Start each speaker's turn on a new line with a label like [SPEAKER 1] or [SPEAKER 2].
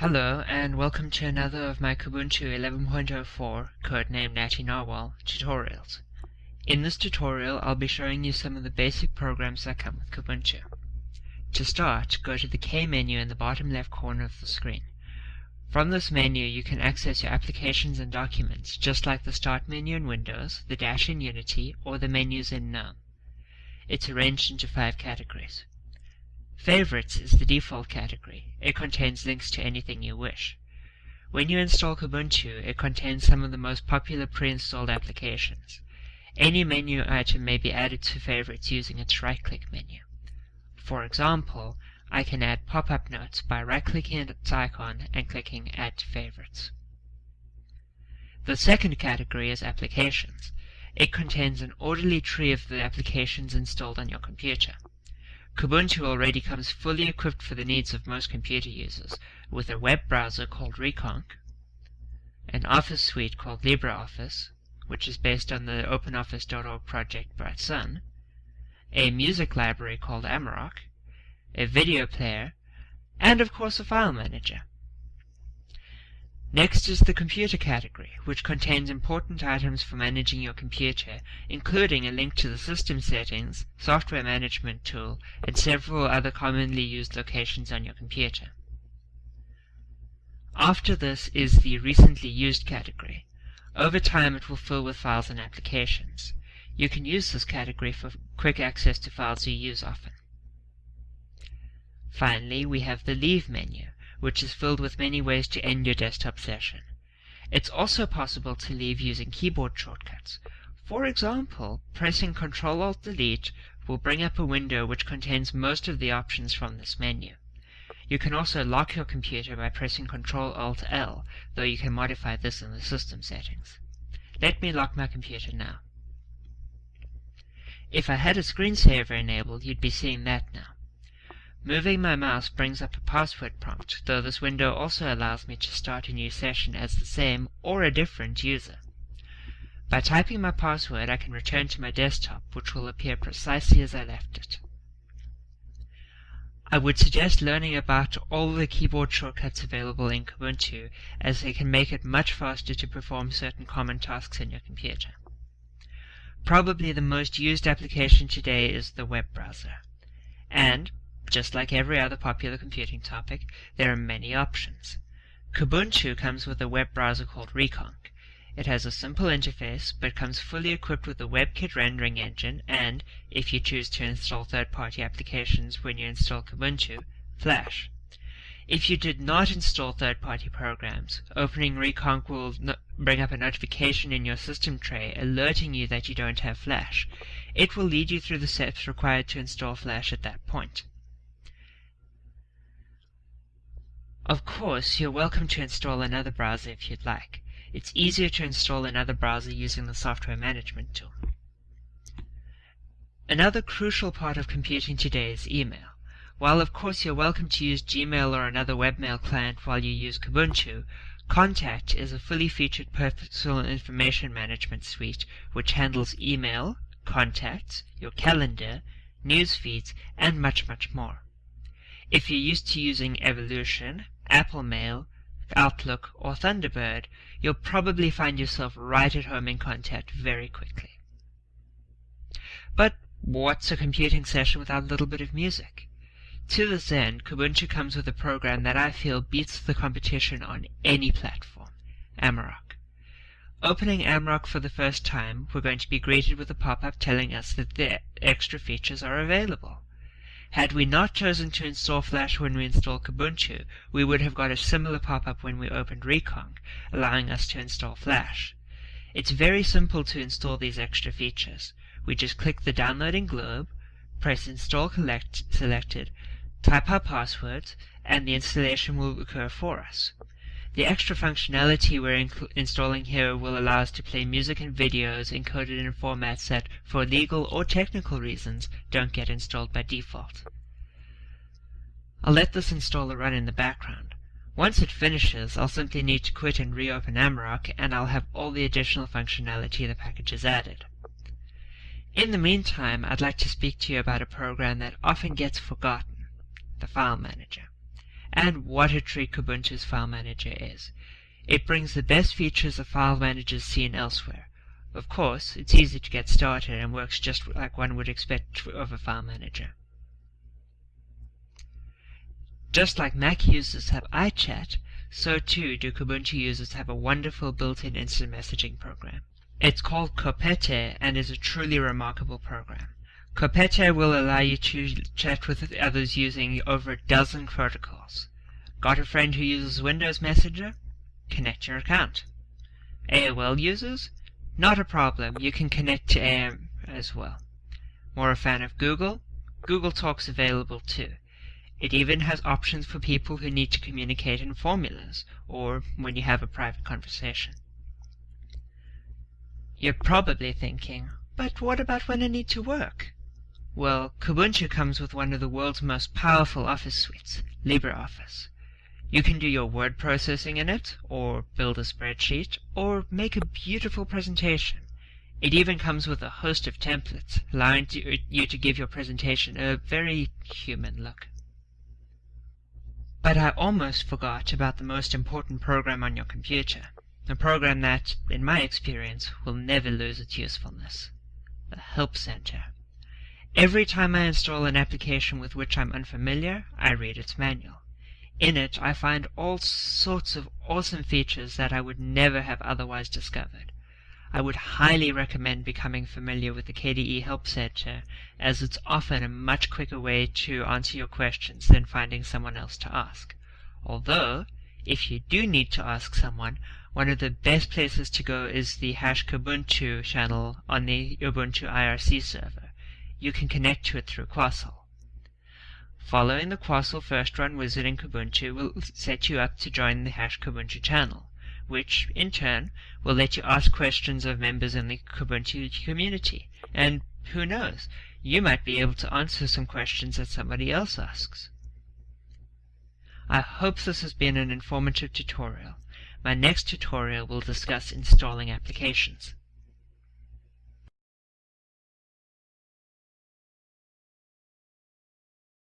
[SPEAKER 1] Hello and welcome to another of my Kubuntu 11.04, codenamed Natty Narwhal, tutorials. In this tutorial I'll be showing you some of the basic programs that come with Kubuntu. To start, go to the K menu in the bottom left corner of the screen. From this menu you can access your applications and documents, just like the Start menu in Windows, the dash in Unity, or the menus in GNOME. It's arranged into five categories. Favorites is the default category. It contains links to anything you wish. When you install Kubuntu, it contains some of the most popular pre-installed applications. Any menu item may be added to favorites using its right-click menu. For example, I can add pop-up notes by right-clicking its icon and clicking Add to Favorites. The second category is Applications. It contains an orderly tree of the applications installed on your computer. Kubuntu already comes fully equipped for the needs of most computer users, with a web browser called Rekonq, an office suite called LibreOffice, which is based on the OpenOffice.org project Bright Sun, a music library called Amarok, a video player, and of course a file manager. Next is the computer category, which contains important items for managing your computer, including a link to the system settings, software management tool, and several other commonly used locations on your computer. After this is the recently used category. Over time it will fill with files and applications. You can use this category for quick access to files you use often. Finally, we have the Leave menu which is filled with many ways to end your desktop session. It's also possible to leave using keyboard shortcuts. For example, pressing Ctrl-Alt-Delete will bring up a window which contains most of the options from this menu. You can also lock your computer by pressing Ctrl-Alt-L, though you can modify this in the system settings. Let me lock my computer now. If I had a screensaver enabled, you'd be seeing that now. Moving my mouse brings up a password prompt, though this window also allows me to start a new session as the same or a different user. By typing my password, I can return to my desktop, which will appear precisely as I left it. I would suggest learning about all the keyboard shortcuts available in Kubuntu, as they can make it much faster to perform certain common tasks in your computer. Probably the most used application today is the web browser. And, just like every other popular computing topic, there are many options. Kubuntu comes with a web browser called Rekonq. It has a simple interface, but comes fully equipped with a WebKit rendering engine and, if you choose to install third-party applications when you install Kubuntu, Flash. If you did not install third-party programs, opening Rekonq will no bring up a notification in your system tray alerting you that you don't have Flash. It will lead you through the steps required to install Flash at that point. Of course, you're welcome to install another browser if you'd like. It's easier to install another browser using the software management tool. Another crucial part of computing today is email. While of course you're welcome to use Gmail or another webmail client while you use Kubuntu, Kontact is a fully featured personal information management suite which handles email, contacts, your calendar, news feeds, and much, much more. If you're used to using Evolution, Apple Mail, Outlook, or Thunderbird, you'll probably find yourself right at home in Kontact very quickly. But what's a computing session without a little bit of music? To this end, Kubuntu comes with a program that I feel beats the competition on any platform, Amarok. Opening Amarok for the first time, we're going to be greeted with a pop-up telling us that the extra features are available. Had we not chosen to install Flash when we installed Kubuntu, we would have got a similar pop-up when we opened Rekonq, allowing us to install Flash. It's very simple to install these extra features. We just click the downloading globe, press Install collect selected, type our passwords, and the installation will occur for us. The extra functionality we're installing here will allow us to play music and videos encoded in formats that, for legal or technical reasons, don't get installed by default. I'll let this installer run in the background. Once it finishes, I'll simply need to quit and reopen Amarok, and I'll have all the additional functionality the package has added. In the meantime, I'd like to speak to you about a program that often gets forgotten, the File Manager. And what a treat Kubuntu's file manager is. It brings the best features of file managers seen elsewhere. Of course, it's easy to get started and works just like one would expect of a file manager. Just like Mac users have iChat, so too do Kubuntu users have a wonderful built-in instant messaging program. It's called Kopete and is a truly remarkable program. Kopete will allow you to chat with others using over a dozen protocols. Got a friend who uses Windows Messenger? Connect your account. AOL users? Not a problem, you can connect to AIM as well. More a fan of Google? Google Talk's available too. It even has options for people who need to communicate in formulas, or when you have a private conversation. You're probably thinking, but what about when I need to work? Well, Kubuntu comes with one of the world's most powerful office suites, LibreOffice. You can do your word processing in it, or build a spreadsheet, or make a beautiful presentation. It even comes with a host of templates, allowing you to give your presentation a very human look. But I almost forgot about the most important program on your computer. A program that, in my experience, will never lose its usefulness. The Help Center. Every time I install an application with which I'm unfamiliar, I read its manual. In it, I find all sorts of awesome features that I would never have otherwise discovered. I would highly recommend becoming familiar with the KDE Help Center, as it's often a much quicker way to answer your questions than finding someone else to ask. Although, if you do need to ask someone, one of the best places to go is the hash Kubuntu channel on the Ubuntu IRC server. You can connect to it through Quassel. Following the Quassel first run wizard in Kubuntu will set you up to join the hash Kubuntu channel which, in turn, will let you ask questions of members in the Kubuntu community. And who knows, you might be able to answer some questions that somebody else asks. I hope this has been an informative tutorial. My next tutorial will discuss installing applications.